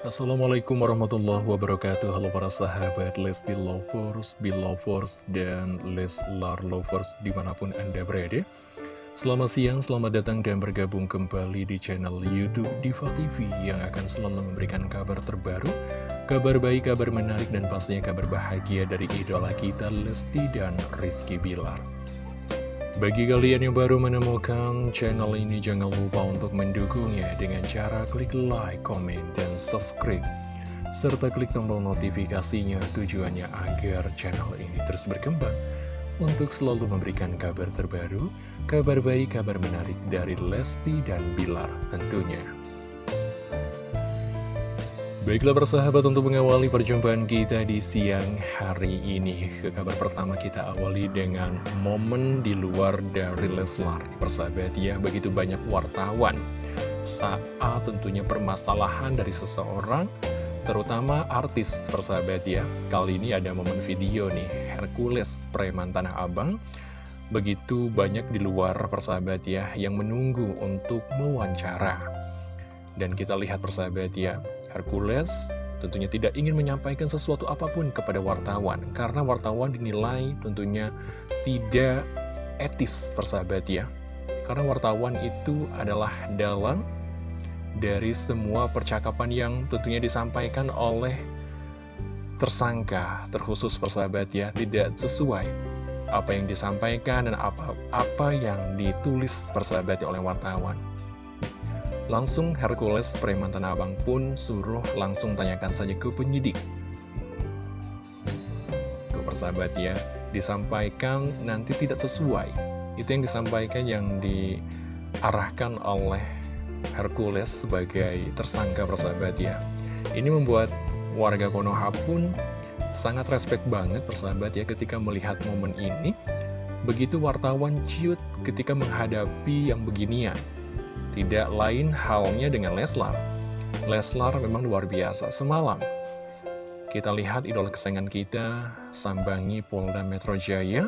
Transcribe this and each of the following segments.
Assalamualaikum warahmatullahi wabarakatuh. Halo para sahabat Lesti Lovers, Belovers, dan Leslar Lovers di mana pun anda berada. Selamat siang, selamat datang dan bergabung kembali di channel Youtube Diva TV Yang akan selalu memberikan kabar terbaru Kabar baik, kabar menarik, dan pastinya kabar bahagia dari idola kita Lesti dan Rizky Bilar bagi kalian yang baru menemukan channel ini, jangan lupa untuk mendukungnya dengan cara klik like, comment, dan subscribe. Serta klik tombol notifikasinya tujuannya agar channel ini terus berkembang untuk selalu memberikan kabar terbaru, kabar baik, kabar menarik dari Lesti dan Bilar tentunya. Baiklah persahabat untuk mengawali perjumpaan kita di siang hari ini. Ke kabar pertama kita awali dengan momen di luar dari Leslar. Persahabat ya, begitu banyak wartawan. Saat tentunya permasalahan dari seseorang Terutama artis persahabat ya. Kali ini ada momen video nih Hercules preman Tanah Abang. Begitu banyak di luar persahabat ya Yang menunggu untuk mewawancara. Dan kita lihat persahabat ya Hercules tentunya tidak ingin menyampaikan sesuatu apa pun kepada wartawan karena wartawan dinilai tentunya tidak etis persahabat ya. Karena wartawan itu adalah dalang dari semua percakapan yang tentunya disampaikan oleh tersangka terkhusus persahabat ya. Tidak sesuai apa yang disampaikan dan apa apa yang ditulis persahabat oleh wartawan Langsung Hercules preman Tanah Abang pun suruh langsung tanyakan saja ke penyidik. Tuh persahabat ya, disampaikan nanti tidak sesuai. Itu yang disampaikan yang diarahkan oleh Hercules sebagai tersangka persahabat ya. Ini membuat warga Konoha pun sangat respect banget persahabat ya ketika melihat momen ini. Begitu wartawan ciut ketika menghadapi yang beginian. Tidak lain halnya dengan Leslar. Leslar memang luar biasa. Semalam, kita lihat idola kesayangan kita sambangi Polda Metro Jaya.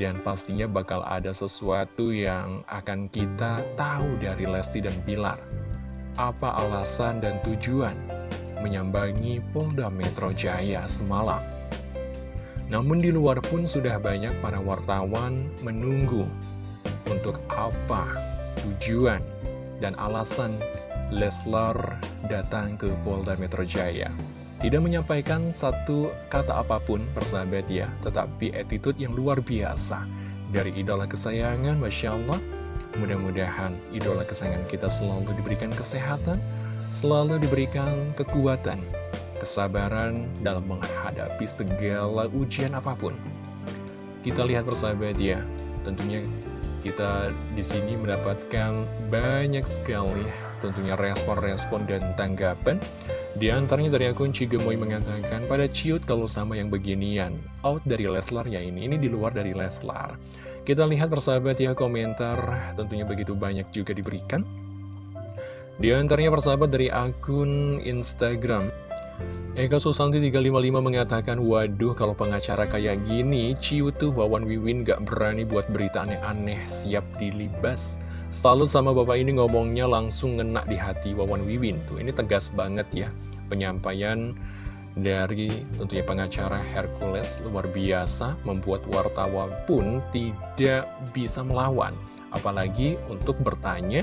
Dan pastinya bakal ada sesuatu yang akan kita tahu dari Lesti dan Bilar. Apa alasan dan tujuan menyambangi Polda Metro Jaya semalam? Namun di luar pun sudah banyak para wartawan menunggu untuk apa tujuan dan alasan Leslar datang ke Polda Metro Jaya. Tidak menyampaikan satu kata apa pun persahabat ya, tetapi attitude yang luar biasa dari idola kesayangan, Masya Allah. Mudah-mudahan idola kesayangan kita selalu diberikan kesehatan, selalu diberikan kekuatan, kesabaran dalam menghadapi segala ujian apa pun. Kita lihat persahabat ya, tentunya kita di sini mendapatkan banyak sekali tentunya respon-respon dan tanggapan. Di antaranya dari akun Cigemoy mengatakan, pada ciut kalau sama yang beginian, out dari Leslar ya ini, ini di luar dari Leslar. Kita lihat persahabat ya komentar, tentunya begitu banyak juga diberikan. Di antaranya persahabat dari akun Instagram, Eka Susanti 355 mengatakan, Waduh kalau pengacara kayak gini, ciu tuh Wawan Wiwin gak berani buat berita aneh-aneh, siap dilibas. Selalu sama bapak ini ngomongnya langsung ngena di hati Wawan Wiwin. Tuh ini tegas banget ya, penyampaian dari tentunya pengacara Hercules luar biasa, membuat wartawan pun tidak bisa melawan. Apalagi untuk bertanya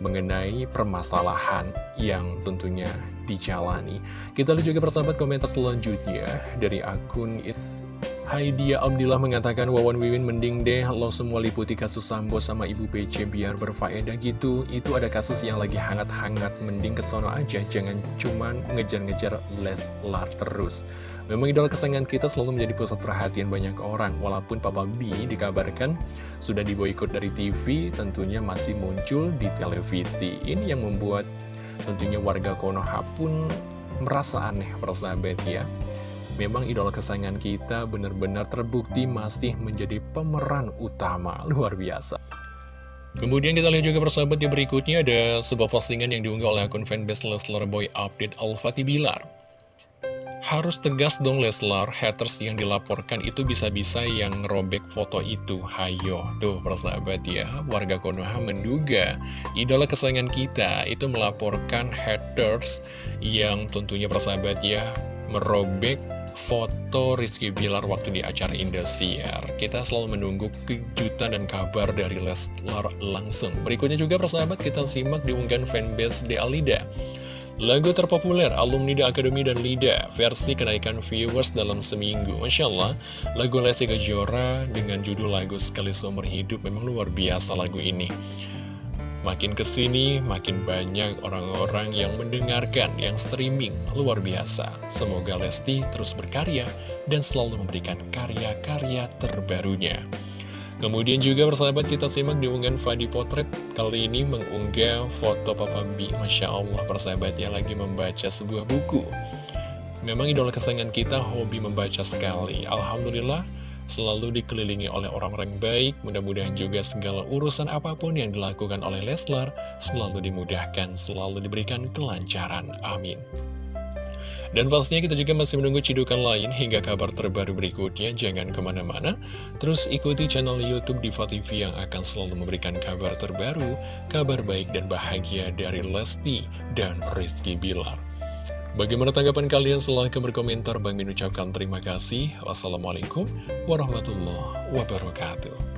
mengenai permasalahan yang tentunya dijalani. Kita lihat juga persahabat komentar selanjutnya dari akun it. Haidia Abdillah mengatakan Wawan Wiwin mending deh lo semua liputi kasus Sambo sama Ibu PC biar berfaedah gitu Itu ada kasus yang lagi hangat-hangat mending kesono aja Jangan cuman ngejar-ngejar Leslar terus Memang idola kesayangan kita selalu menjadi pusat perhatian banyak orang Walaupun Papa B dikabarkan sudah diboikot dari TV Tentunya masih muncul di televisi. Ini yang membuat Tentunya warga Konoha pun merasa aneh persahabat ya. Memang idola kesayangan kita benar-benar terbukti masih menjadi pemeran utama. Luar biasa. Kemudian kita lihat juga persahabat di berikutnya ada sebuah postingan yang diunggah oleh akun fanbase Leslar Boy Update Al-Fatih Bilar harus tegas dong Leslar, haters yang dilaporkan itu bisa-bisa yang robek foto itu. Hayo, tuh persahabat ya, warga Konoha menduga idola kesayangan kita itu melaporkan haters yang tentunya persahabat ya, merobek foto Rizky Bilar waktu di acara Indosiar. Kita selalu menunggu kejutan dan kabar dari Leslar langsung. Berikutnya juga persahabat kita simak diunggah fanbase De Alida. Lagu terpopuler alumni The Academy dan Lida versi kenaikan viewers dalam seminggu. Masya Allah, lagu Lesti Kejora dengan judul lagu Sekali Seumur Hidup memang luar biasa lagu ini. Makin ke sini, makin banyak orang-orang yang mendengarkan, yang streaming, luar biasa. Semoga Lesti terus berkarya dan selalu memberikan karya-karya terbarunya. Kemudian juga persahabat kita simak diunggahan Fadi Potret Kali ini mengunggah foto Papa B Masya Allah persahabat ya lagi membaca sebuah buku Memang idola kesayangan kita hobi membaca sekali Alhamdulillah selalu dikelilingi oleh orang-orang baik. Mudah-mudahan juga segala urusan apa pun yang dilakukan oleh Leslar selalu dimudahkan, selalu diberikan kelancaran. Amin. Dan pastinya kita juga masih menunggu cidukan lain hingga kabar terbaru berikutnya. Jangan ke mana-mana, terus ikuti channel Youtube Diva TV yang akan selalu memberikan kabar terbaru, kabar baik dan bahagia dari Lesti dan Rizky Bilar. Bagaimana tanggapan kalian? Silahkan berkomentar. Bang Min ucapkan terima kasih. Wassalamualaikum warahmatullahi wabarakatuh.